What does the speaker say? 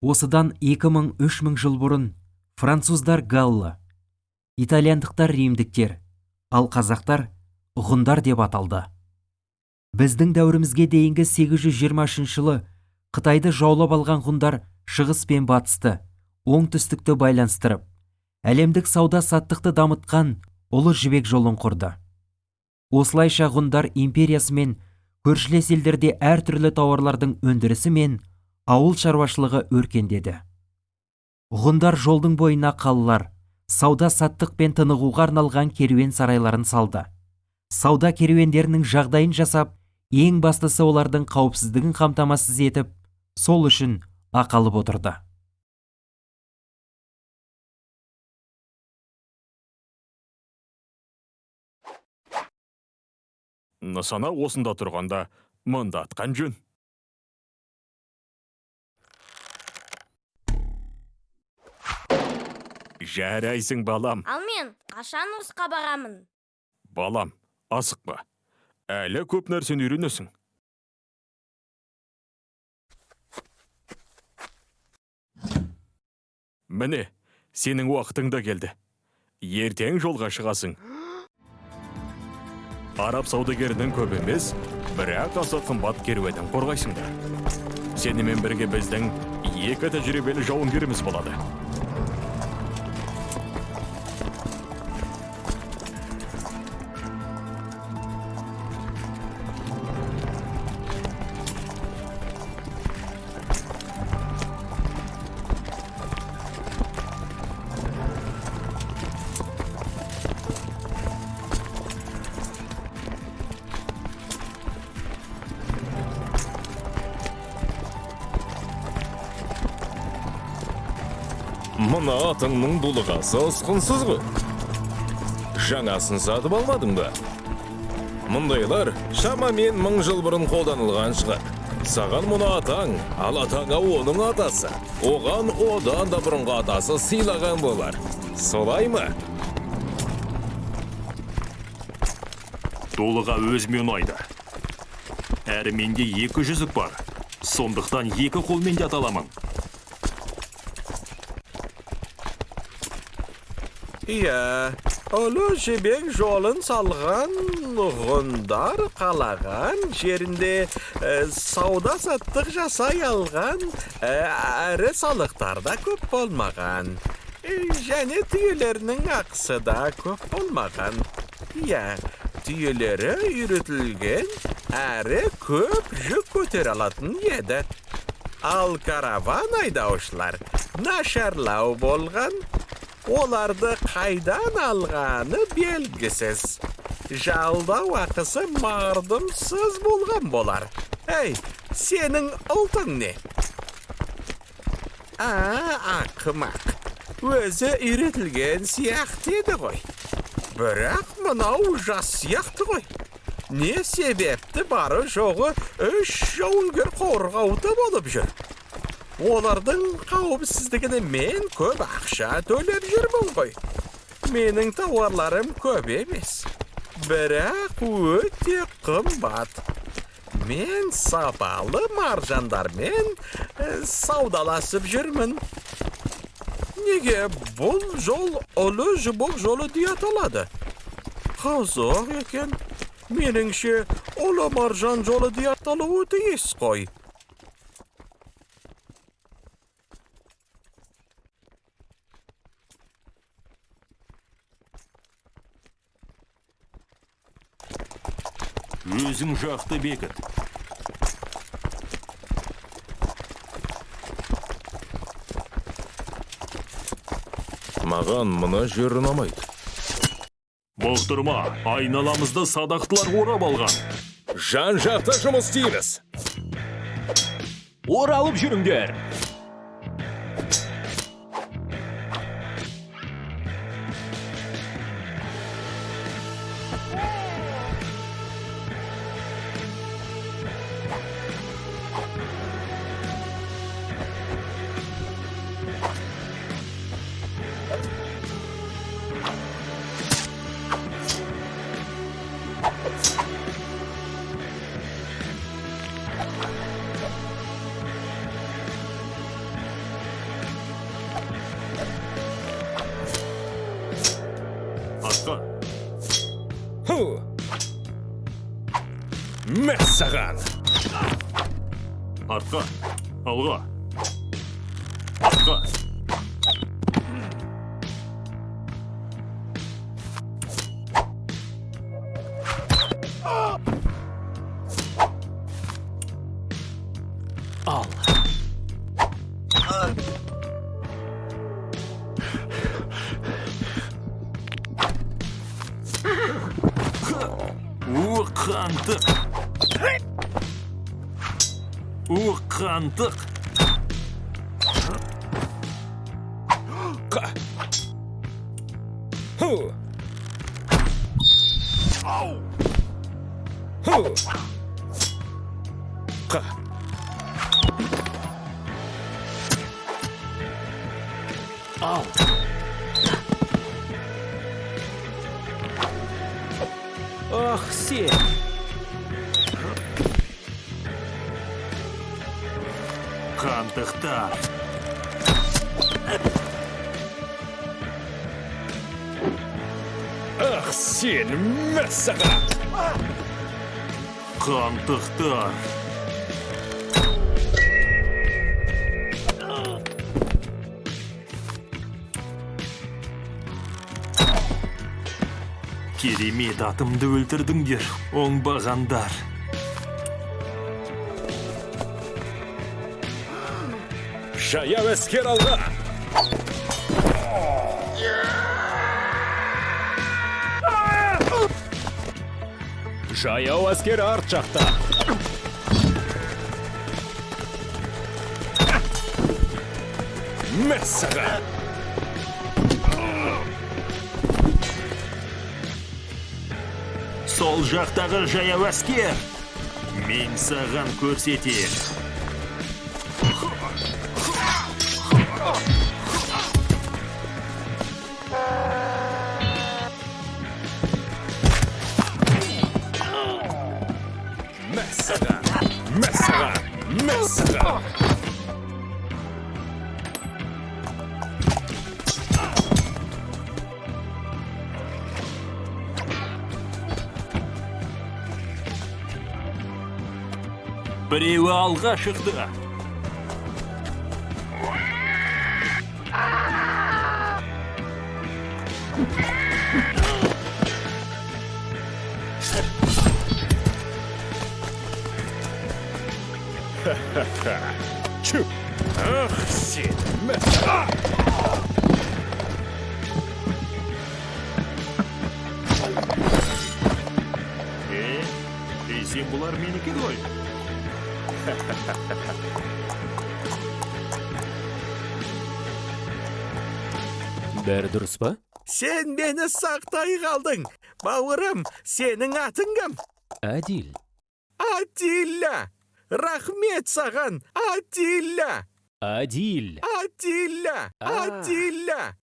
осыдан 2000-3000 жыл бұрын француздар галлы итальяндықтар римдіктер ал қазақтар ғұндар деп аталды. Біздің дәуірімізге дейінгі 823 жылы қытайды жаулап алған ғұндар шығыс пен батысты оңтүстікті байланыстырып әлемдік сауда саттықты дамытқан ұлы жібек жолын құрды. Осылайша ғұндар империясы мен көршілес елдерде әртүрлі тауарлардың өндірісі мен ауыл шаруашылығы өркендеді. Ғұндар жолдың бойына қалалар сауда саттық пен тынығуға арналған керуен сарайларын салды. Сауда керуендерінің жағдайын жасап ең бастысы олардың қауіпсіздігін қамтамасыз етіп сол үшін ақы алып отырды. Нысана осында тұрғанда мында атқан жөн. Жарайсың балам. Ал мен қашан ұрысқа барамын? балам асықпа әлі көп нәрсені үйренесің. Міне сенің уақытың да келді. Ертең жолға шығасың. араб саудагерінің көп емес бірақ аса қымбат керуенін қорғайсыңдар. Сенімен бірге біздің екі тәжірибелі жауынгеріміз болады. Мына атыңның дулығасы ұсқынсыз ғой жаңасын сатып алмадың ба? Мұндайлар шамамен мың жыл бұрын қолданылған шығар. Саған мұны атаң ал атаңа оның атасы. Оған одан да бұрынғы атасы сыйлаған болар. Солай ма? Дулыға өзіме ұнайды. Әрі менде екі жүзік бар. Сондықтан екі қолмен де ата Иә, ұлы жібек жолын салған ғұндар қалаған жерінде ә, сауда саттық жасай алған әрі салықтар да көп болмаған. Және түйелерінің ақысы да көп болмаған. Иә, түйелері үйретілген әрі көп жүк көтере алатын еді. Ал караван айдаушылар нашарлау болған оларды қайдан алғаны белгісіз жалдау ақысы мардымсыз болған болар әй сенің ұлтың не а ақымақ өзі үйретілген сияқты еді ғой бірақ мынау жас сияқты ғой не себепті бары жоғы үш жауынгер қорғауды болып жүр олардың қауіпсіздігіне мен көп ақша төлеп жүрмін ғой. Менің тауарларым көп емес. Бірақ өте қымбат. Мен сапалы маржандармен саудаласып жүрмін. Неге бұл жол ұлы жібек жолы дей аталады? Қызық екен. Меніңше ұлы маржан жолы дей аталуы тиіс қой. Өзің жақты бекіт. Маған мына жер ұнамайды бұқтырма айналамызды садақтылар орап алған. Жан жақта жұмыс істейміз. Оралып жүріңдер. Ху мәссаған артқа алға артқа ал у қантық у қантық қа ху. Ху. Қа ал ах сен қантықтар ах сен мәссаған қантықтар керемет атымды өлтірдіңдер оңбағандар жаяу әскер алға! Жаяу әскер арт жақта! Мәссаған сол жақтағы жаяу әскер мен саған көрсетем. Мәссаған мәссаған мәссаған біреуі алға шықты. Чү ах сен е десем бұлар менікі ғой бәрі дұрыс па Сен мені сақтай қалдың. Бауырым, сенің атың кім? әділ Атилля. Рахмет саған, Атилля. әділ Атилля. Атилля.